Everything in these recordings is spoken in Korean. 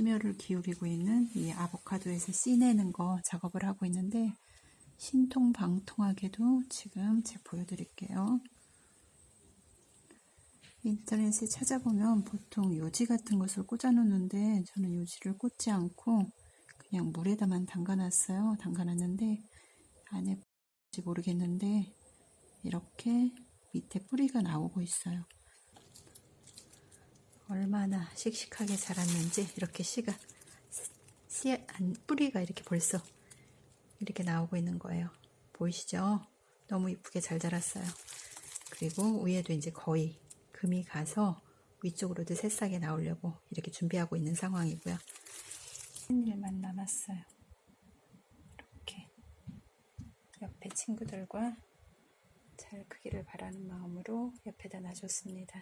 심혈을 기울이고 있는 이 아보카도에서 씨 내는 거 작업을 하고 있는데 신통방통하게도 지금 제가 보여드릴게요. 인터넷에 찾아보면 보통 요지 같은 것을 꽂아 놓는데 저는 요지를 꽂지 않고 그냥 물에다만 담가놨어요. 담가놨는데 안에 모르겠는데 이렇게 밑에 뿌리가 나오고 있어요. 얼마나 씩씩하게 자랐는지 이렇게 씨가 씨 안, 뿌리가 이렇게 벌써 이렇게 나오고 있는 거예요. 보이시죠? 너무 이쁘게 잘 자랐어요. 그리고 위에도 이제 거의 금이 가서 위쪽으로도 새싹이 나오려고 이렇게 준비하고 있는 상황이고요. 한 일만 남았어요. 이렇게 옆에 친구들과 잘 크기를 바라는 마음으로 옆에다 놔줬습니다.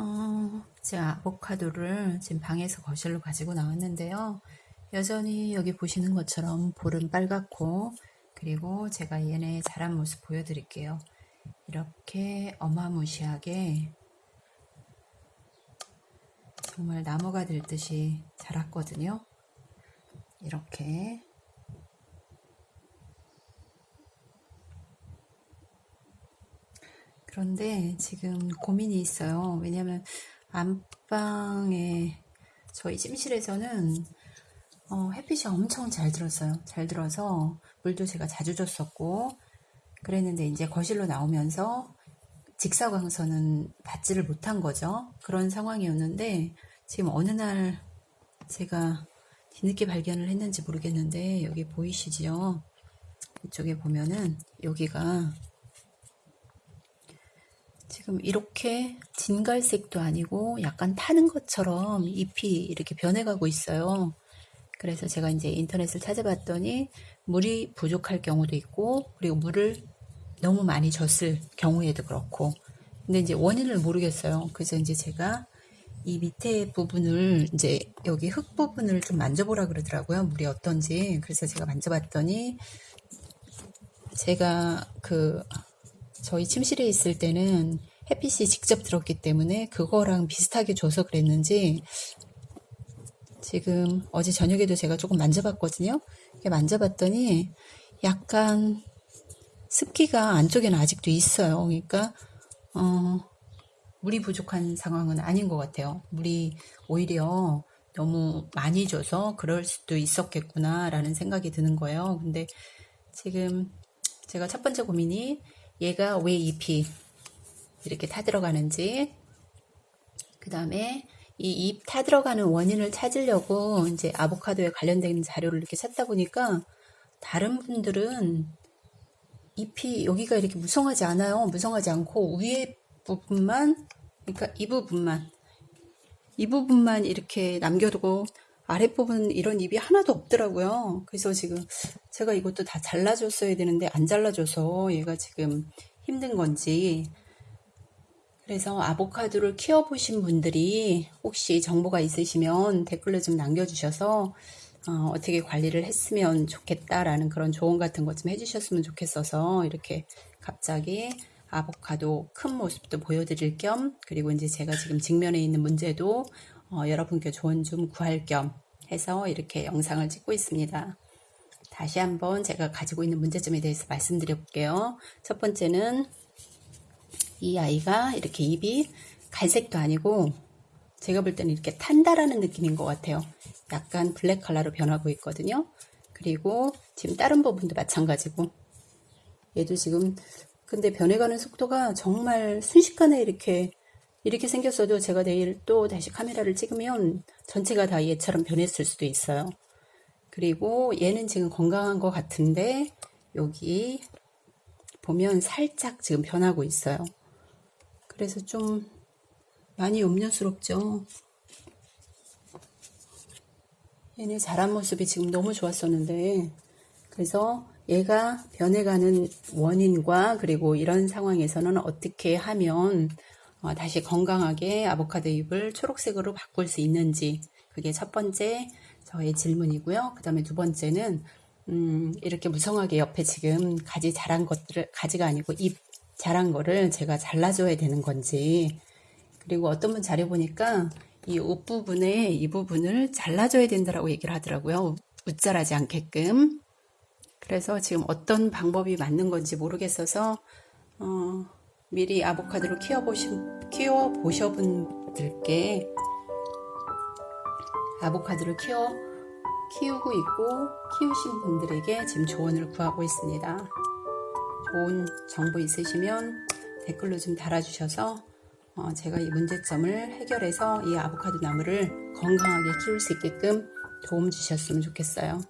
어, 제가 아보카도를 지금 방에서 거실로 가지고 나왔는데요. 여전히 여기 보시는 것처럼 볼은 빨갛고 그리고 제가 얘네 자란 모습 보여드릴게요. 이렇게 어마무시하게 정말 나무가 될 듯이 자랐거든요. 이렇게 그런데 지금 고민이 있어요. 왜냐면 안방에 저희 찜실에서는 어, 햇빛이 엄청 잘 들었어요. 잘 들어서 물도 제가 자주 줬었고 그랬는데 이제 거실로 나오면서 직사광선은 받지를 못한 거죠. 그런 상황이었는데 지금 어느 날 제가 뒤늦게 발견을 했는지 모르겠는데 여기 보이시죠? 이쪽에 보면은 여기가 지금 이렇게 진갈색도 아니고 약간 타는 것처럼 잎이 이렇게 변해가고 있어요. 그래서 제가 이제 인터넷을 찾아봤더니 물이 부족할 경우도 있고 그리고 물을 너무 많이 줬을 경우에도 그렇고 근데 이제 원인을 모르겠어요. 그래서 이제 제가 이 밑에 부분을 이제 여기 흙 부분을 좀 만져보라 그러더라고요. 물이 어떤지. 그래서 제가 만져봤더니 제가 그 저희 침실에 있을 때는 햇빛이 직접 들었기 때문에 그거랑 비슷하게 줘서 그랬는지 지금 어제 저녁에도 제가 조금 만져봤거든요. 만져봤더니 약간 습기가 안쪽에는 아직도 있어요. 그러니까 어, 물이 부족한 상황은 아닌 것 같아요. 물이 오히려 너무 많이 줘서 그럴 수도 있었겠구나라는 생각이 드는 거예요. 근데 지금 제가 첫 번째 고민이 얘가 왜 잎이 이렇게 타들어가는지 그 다음에 이 잎 타들어가는 원인을 찾으려고 이제 아보카도에 관련된 자료를 이렇게 찾다 보니까 다른 분들은 잎이 여기가 이렇게 무성하지 않아요. 무성하지 않고 위에 부분만 그러니까 이 부분만 이 부분만 이렇게 남겨두고 아랫부분 이런 잎이 하나도 없더라고요. 그래서 지금 제가 이것도 다 잘라줬어야 되는데 안 잘라줘서 얘가 지금 힘든 건지 그래서 아보카도를 키워보신 분들이 혹시 정보가 있으시면 댓글로 좀 남겨주셔서 어, 떻게 관리를 했으면 좋겠다라는 그런 조언 같은 것 좀 해주셨으면 좋겠어서 이렇게 갑자기 아보카도 큰 모습도 보여드릴 겸 그리고 이제 제가 지금 직면에 있는 문제도 어, 여러분께 조언 좀 구할 겸 해서 이렇게 영상을 찍고 있습니다. 다시 한번 제가 가지고 있는 문제점에 대해서 말씀드려 볼게요. 첫 번째는 이 아이가 이렇게 입이 갈색도 아니고 제가 볼 때는 이렇게 탄다라는 느낌인 것 같아요. 약간 블랙 컬러로 변하고 있거든요. 그리고 지금 다른 부분도 마찬가지고 얘도 지금 근데 변해가는 속도가 정말 순식간에 이렇게 이렇게 생겼어도 제가 내일 또 다시 카메라를 찍으면 전체가 다 얘처럼 변했을 수도 있어요. 그리고 얘는 지금 건강한 것 같은데 여기 보면 살짝 지금 변하고 있어요. 그래서 좀 많이 염려스럽죠. 얘네 자란 모습이 지금 너무 좋았었는데 그래서 얘가 변해가는 원인과 그리고 이런 상황에서는 어떻게 하면 어, 다시 건강하게 아보카도 잎을 초록색으로 바꿀 수 있는지 그게 첫 번째 저의 질문이고요. 그 다음에 두 번째는 음, 이렇게 무성하게 옆에 지금 가지 자란 것들을 가지가 아니고 잎 자란 거를 제가 잘라줘야 되는 건지 그리고 어떤 분 자료 보니까 이 옷 부분에 이 부분을 잘라줘야 된다라고 얘기를 하더라고요. 웃자라지 않게끔. 그래서 지금 어떤 방법이 맞는 건지 모르겠어서 어, 미리 아보카도를 키워보신 키워보셔본 분들께 아보카도를 키워 키우고 있고 키우신 분들에게 지금 조언을 구하고 있습니다. 좋은 정보 있으시면 댓글로 좀 달아주셔서 어, 제가 이 문제점을 해결해서 이 아보카도 나무를 건강하게 키울 수 있게끔 도움 주셨으면 좋겠어요.